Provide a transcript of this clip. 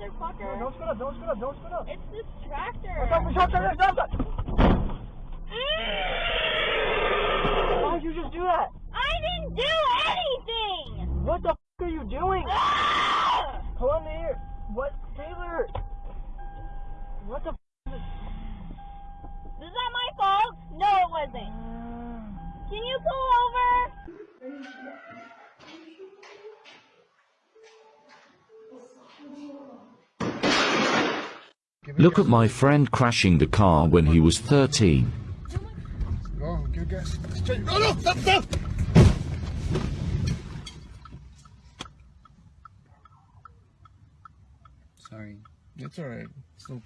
motherfucker. No, don't spin up, don't spin up, don't spin up. It's this tractor. Stop, stop, stop, stop, stop. Mm. Why'd you just do that? I didn't do anything. What the f are you doing? Ah! Hold on here. What, Taylor? What the f is this? Is that my fault? No, it wasn't. Can you pull Look at my friend crashing the car when he was 13. Go, give gas. Straight. No, no, stop, stop. Sorry. It's alright. It's no problem.